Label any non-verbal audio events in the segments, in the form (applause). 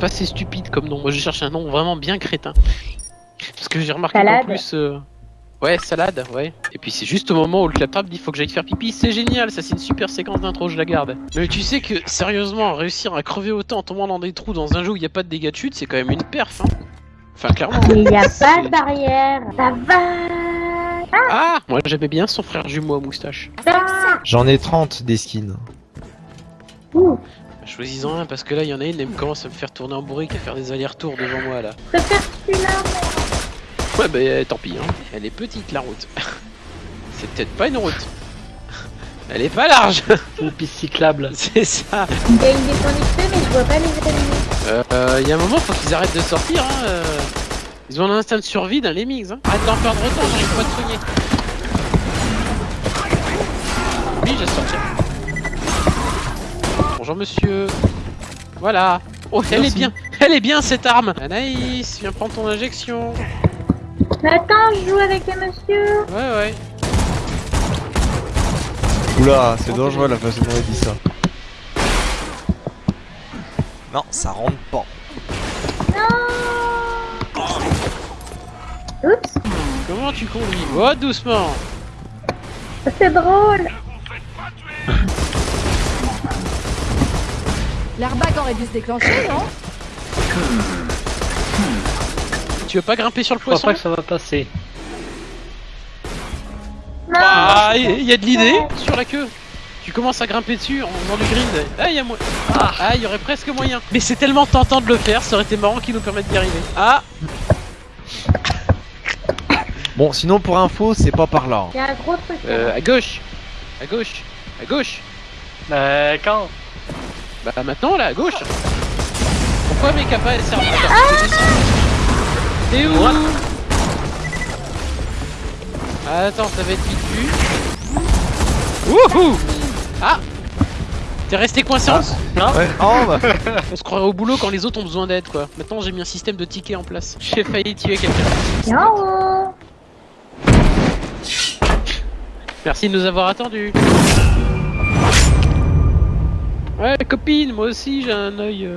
pas assez stupide comme nom. Moi, je cherche un nom vraiment bien crétin. Parce que j'ai remarqué qu'en plus. euh, Ouais, salade, ouais. Et puis c'est juste au moment où le claptrap dit faut que j'aille faire pipi, c'est génial, ça c'est une super séquence d'intro, je la garde. Mais tu sais que sérieusement, réussir à crever autant en tombant dans des trous dans un jeu où il n'y a pas de dégâts de chute, c'est quand même une perf, hein. Enfin, clairement. Mais il n'y a pas de barrière. Ça va. Ah Moi j'aimais bien son frère jumeau à moustache. J'en ai 30 des skins. Ouh. Choisis-en un parce que là il y en a une, elle me commence à me faire tourner en bourrique, à faire des allers-retours devant moi là. Je préfère celui-là. Ouais bah euh, tant pis, hein. Elle est petite la route. (laughs) c'est peut-être pas une route. Elle est pas large (laughs) une piste cyclable. (laughs) C'est ça Il y a une descente XP, mais je vois pas les ennemis. Euh, y a un moment, faut qu'ils arrêtent de sortir, hein. euh. Ils ont un instinct de survie dans les mix, hein. Arrête d'en perdre autant, j'arrive pas à te soigner. Oui, j'ai sorti. Bonjour monsieur. Voilà. Oh, elle est bien, elle est bien cette arme. Anaïs, viens prendre ton injection. Mais attends, je joue avec les monsieur. Ouais, ouais. Oula, c'est dangereux la façon dont il dit ça. Non, ça rentre pas. Oups, Comment tu conduis? Oh, doucement. c'est drôle. L'airbag aurait dû se déclencher, non Tu veux pas grimper sur le Je crois poisson pas que ça va passer. Non. Ah, il y a de l'idée sur la queue. Tu commences à grimper dessus en faisant du grind. Ah, il y a Ah, il y aurait presque moyen. Mais c'est tellement tentant de le faire, ça aurait été marrant qu'il nous permette d'y arriver. Ah, Bon, sinon pour info, c'est pas par là. Il y a un gros truc. là. euh, à gauche. À gauche. À gauche. Euh, quand? Bah maintenant, là, à gauche. Pourquoi mes capas elles servent Attends, T'es où Ah, Attends, ça va être vite vu. Wouhou Ah T'es resté coincé en Ouais, oh bah. On se croirait au boulot quand les autres ont besoin d'aide quoi. Maintenant j'ai mis un système de tickets en place. J'ai failli tuer quelqu'un. Merci de nous avoir attendus. Ouais copine, moi aussi j'ai un œil. euh,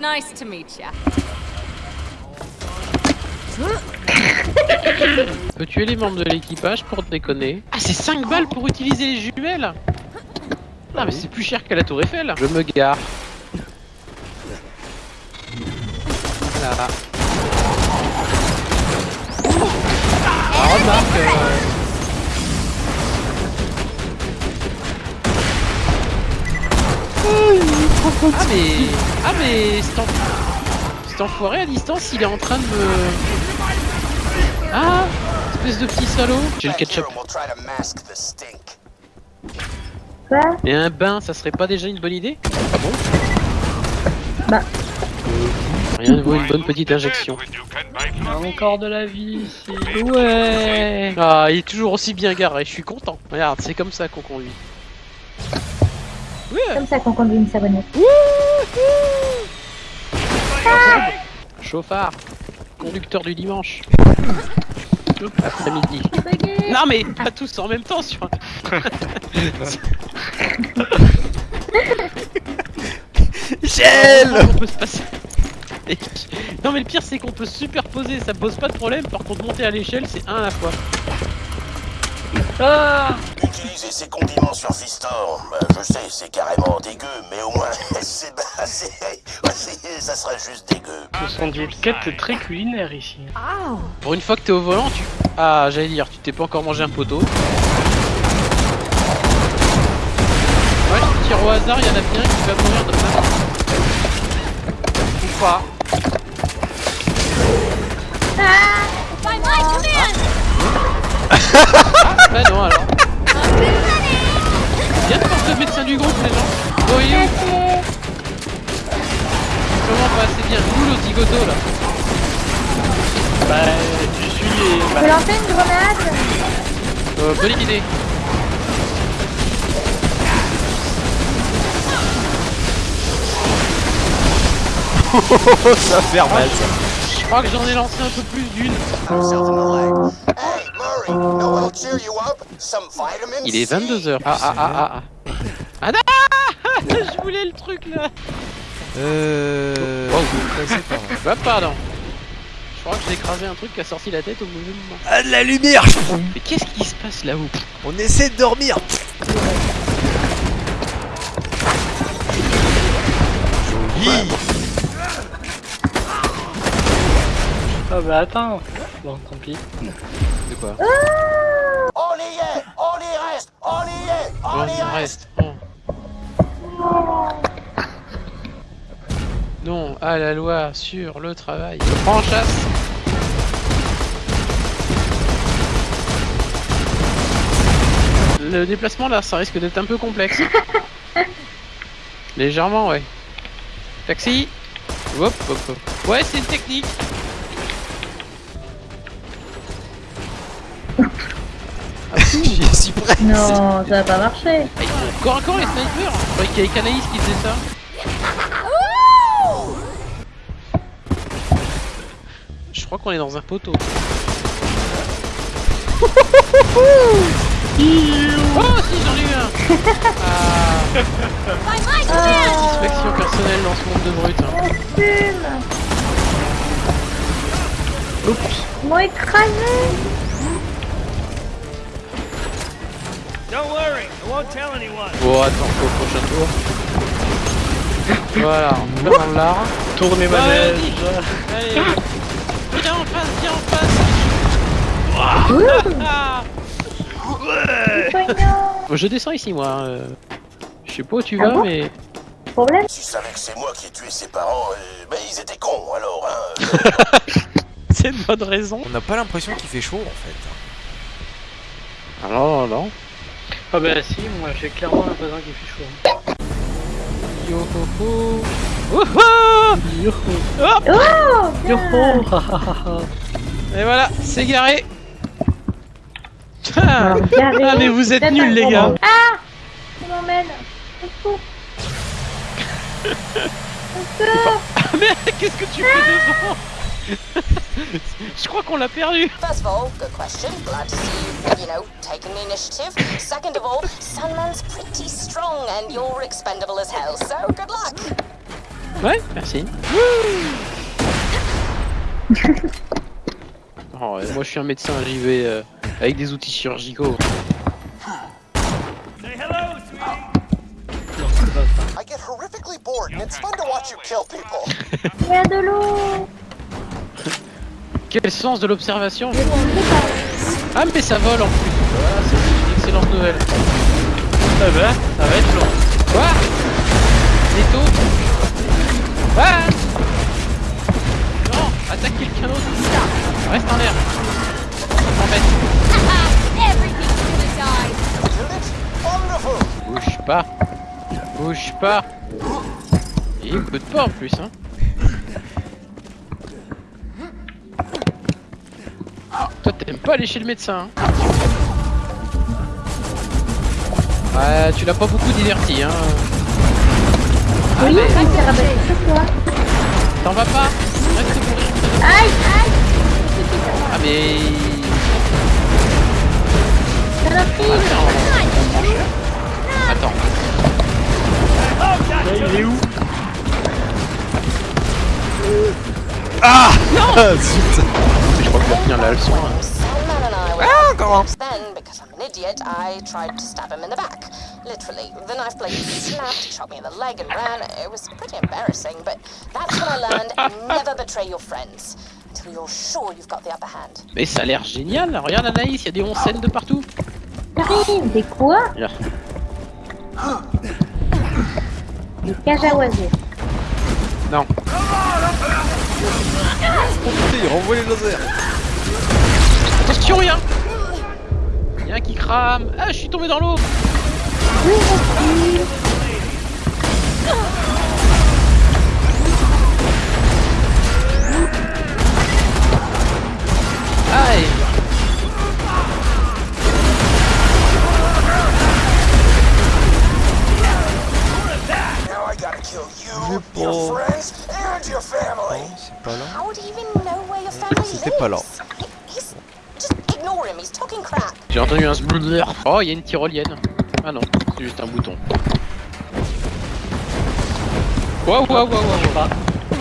Nice to meet ya. (coughs) On peut tuer les membres de l'équipage pour déconner? Ah c'est 5 balles pour utiliser les jumelles Non mais c'est plus cher qu'à la tour Eiffel. Je me gare. Voilà. Ah, remarque. euh, Ah mais... Ah mais... Cet, en- cet enfoiré à distance, il est en train de me... Ah Espèce de petit salaud J'ai le ketchup. Quoi Et un bain, ça serait pas déjà une bonne idée? Ah bon? Bah. Rien ne vaut une bonne petite injection. Il y a encore de la vie ici. Ouais Ah, il est toujours aussi bien garé, je suis content. Regarde, c'est comme ça qu'on conduit. Comme ça qu'on conduit une savonnette. Chauffard. Conducteur du dimanche. Après-midi. Non mais pas tous en même temps sur (laughs) un... Michel On peut se passer... Non mais le pire c'est qu'on peut se superposer, ça pose pas de problème, par contre monter à l'échelle c'est un à la fois. Ah Utiliser ces condiments sur Fistor, bah, je sais, c'est carrément dégueu, mais au moins, (laughs) (laughs) c'est, ça serait juste dégueu. Ce sont des quêtes très culinaires ici. Pour une fois que t'es au volant, tu... Ah, j'allais dire, tu t'es pas encore mangé un poteau. Ouais, je tire au hasard, il y en a bien qui va mourir de faim. Ou pas. Ah, bah non alors. Le médecin du groupe, les gens. Oui, comment pas, c'est bien. Où le zigoto là Bah, tu suis les... Je Bah, peux lancer une grenade euh, Bonne idée. (laughs) ça va faire mal ça. Je crois que j'en ai lancé un peu plus d'une. Hey, Murray, know what'll cheer you up? Some vitamin Il est C. 22h. Ah ah ah ah ah. Ah non Je voulais le truc là Euh. Oh. je sais pas, moi. Bah pardon Je crois que j'ai écrasé un truc qui a sorti la tête au mauvais moment. Ah, de la lumière Mais qu'est-ce qui se passe là-haut? On essaie de dormir Joli Ah bah attends. Bon, tant pis. De quoi? On y est On y reste On y est On Oh, y reste Non à la loi sur le travail. Prends en chasse. Le déplacement là, ça risque d'être un peu complexe. (laughs) Légèrement, ouais. Taxi Hop, hop, hop. Ouais, c'est une technique. J'y suis prêt Non, ça va pas marcher. Ah, Encore encore les snipers Je croyais qu'il y avait Canaïs qui faisait ça. Crois qu'on est dans un poteau. (laughs) oh si j'en ai eu un ah, Satisfaction personnelle dans ce monde de brut. hein. Oups m'ont écrasé Bon attends, au prochain tour. (laughs) Voilà, on va dans l'art. Tourne les manèges. Allez Viens en face, viens en face Ah Bon, Je descends ici moi. euh. Je sais pas où tu vas, bon mais. Problème Tu savais que c'est moi qui ai tué ses parents, euh, ben ils étaient cons alors, hein (laughs) C'est une bonne raison. On n'a pas l'impression qu'il fait chaud en fait. Ah non, non, non. Ah bah si, moi j'ai clairement l'impression qu'il fait chaud. Yo ho ho. Wouhou Hop Oh Et voilà, c'est garé. Garé. Ah, mais vous êtes nuls, les gars. Ah Il m'emmène secours. Mais qu'est-ce que tu fais devant (laughs) Je crois qu'on l'a perdu. First of all, good question. Glad to see you, you know, taking the initiative. Second of all, Sandman's pretty strong and you're expendable as hell, so good luck. Ouais, merci. (laughs) Oh, ouais, moi je suis un médecin, j'y vais euh, avec des outils chirurgicaux. I get horrifically bored and it's fun to watch you kill people. (laughs) Il y a de l'eau (laughs) Quel sens de l'observation? Ah mais ça vole en plus. Voilà, c'est une excellente nouvelle. Ah bah, ça va être long. Quoi? Les taux Non Attaque quelqu'un d'autre Reste en l'air. Wonderful. bouge pas. Bouge pas. Il écoute pas en plus hein. Toi t'aimes pas aller chez le médecin hein. Ouais, tu l'as pas beaucoup diverti hein Oui, toi. T'en vas pas. Reste Aïe, aïe. Ah mais... Attends, Là, il est où? Ah! (laughs) Zut. Je crois que va finir la leçon. Comment Then, because I'm an idiot, I tried to stab him in the back. Literally. The knife blade snapped, shot me in the leg, and ran. It was pretty embarrassing, but that's when I learned never betray your friends until you're sure you've got the upper hand. Mais ça a l'air génial, regarde Anaïs, il y a des oncettes de partout. J'arrive Des quoi. Des cages à oiseaux. Non. Il renvoie les lasers Attention, rien qui crame. Ah, je suis tombé dans l'eau. Aïe Now I gotta kill you, Mais your bon. friends, and your family. C'est pas là. C'était pas là. J'ai entendu un sbludder. Oh, il y a une tyrolienne. Ah non, c'est juste un bouton. Waouh, waouh, waouh, waouh.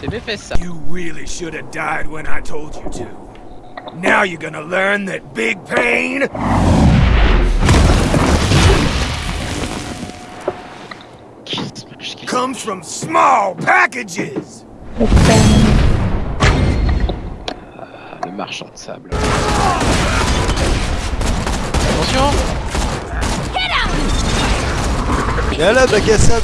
C'est mes fesses ça. You really should have died when I told you to. Now you're gonna learn that big pain Qu'est-ce que je- comes from small packages. Le marchand de sable. Attention là, stop!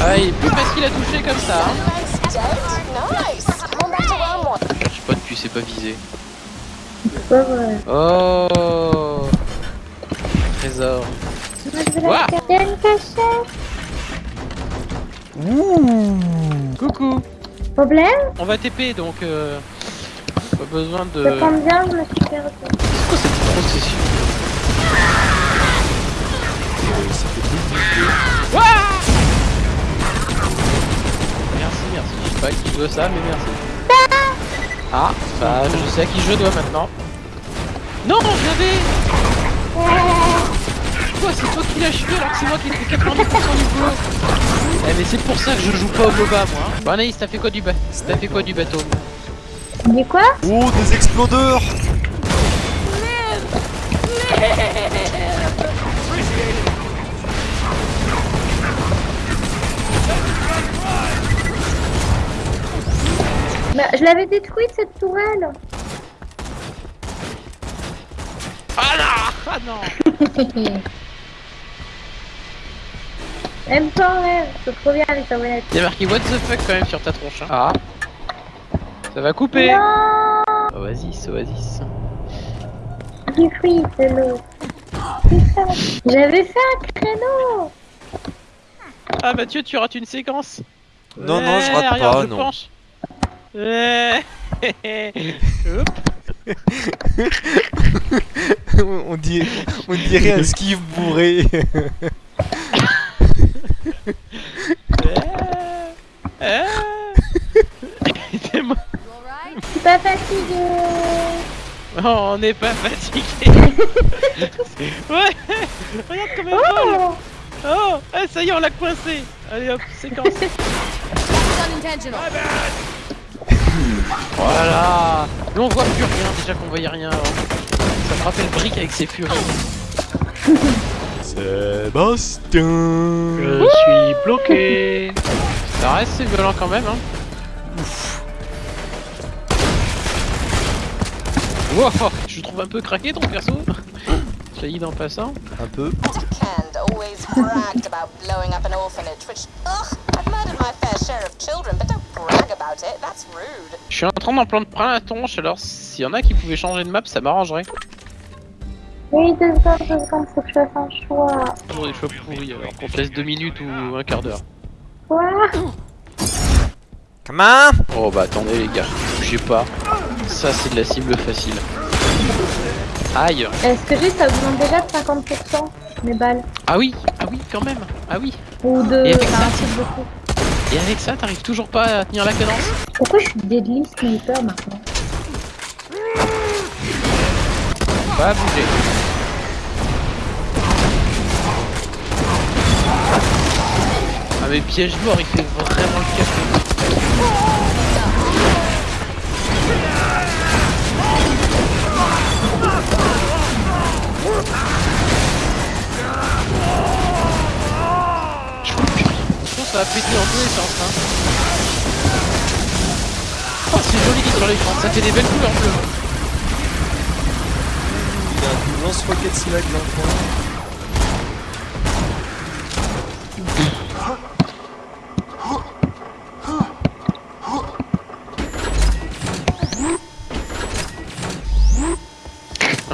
Ah, il est plus facile à toucher comme ça. Hein. Je sais pas depuis, c'est pas visé. C'est pas vrai. Oh Trésor. Moi, je la une cachette. Coucou Problème On va TP donc euh, pas besoin de... Je me suis perdu. C'est quoi cette procession? Merci, merci. Je sais pas à qui je dois ça, mais merci. Ah, bah je sais à qui je dois maintenant. Non, je l'avais Quoi, c'est toi qui l'as achevé alors que c'est moi qui ai fait 90% du boulot Eh mais c'est pour ça que je joue pas au MOBA moi. hein. Bon Anaïs, t'as fait quoi du ba... T'as fait quoi du bateau? Dis quoi? Oh, des explodeurs bah, Je l'avais détruite cette tourelle. Ah non Ah non (laughs) Même pas rêve, c'est trop bien les savonnettes. Y'a marqué what the fuck quand même sur ta tronche. hein. Ah Ça va couper Non Oasis, Oasis. Du fruit, c'est l'eau. J'avais fait un créneau Ah Mathieu, tu rates une séquence Non, non, je Ouais, rate regarde, pas, je non. penche. Ouais. (laughs) (laughs) On, dirait, on dirait un skiff bourré. (laughs) suis pas fatiguée Oh, on n'est pas fatigué. (laughs) ouais. Regarde comme elle vole. Oh Oh, ah, ça y est, on l'a coincé. Allez hop, séquence. Was (laughs) unintentional. Voilà. Nous on voit plus rien déjà qu'on voyait rien. avant. Ça me rappelle Brick avec ses furies. (laughs) Sébastien Je suis bloqué. Ça reste c'est violent quand même. Hein. Wow, je trouve un peu craqué ton perso. J'ai en passant. Un peu. Kend always bragged about blowing up an orphanage, which, ugh, I've murdered my fair share of children, but don't brag about it. That's rude. Je suis en train d'en prendre plein la tronche, alors s'il y en a qui pouvaient changer de map, ça m'arrangerait. Oui, deux secondes, deux secondes, faut que je fasse un choix. Toujours des choix pourris, alors qu'on te laisse deux minutes ou un quart d'heure. Quoi Comment Oh bah attendez les gars, bougez pas. Ça c'est de la cible facile. Aïe Est-ce que j'ai ça augmente déjà de 50% mes balles? Ah oui, ah oui quand même, ah oui. Ou de... Et avec ça. Et avec ça, t'arrives toujours pas à tenir la cadence Pourquoi je suis deadly sniper maintenant? Pas bouger. Mais piège mort, il fait vraiment le café. Je pense que ça va péter en tous les sens. Hein. Oh, c'est joli sur l'écran, ça fait des belles couleurs bleues. Il a un lance-roquette slag dans le coin.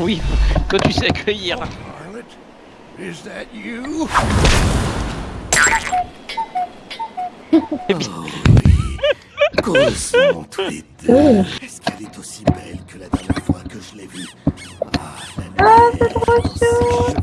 (laughs) Oui, toi tu sais accueillir. Is that you? Correspond tous les deux. Est-ce qu'elle est aussi belle que la dernière fois que je l'ai vue? Ah, la Ah, c'est trop chaud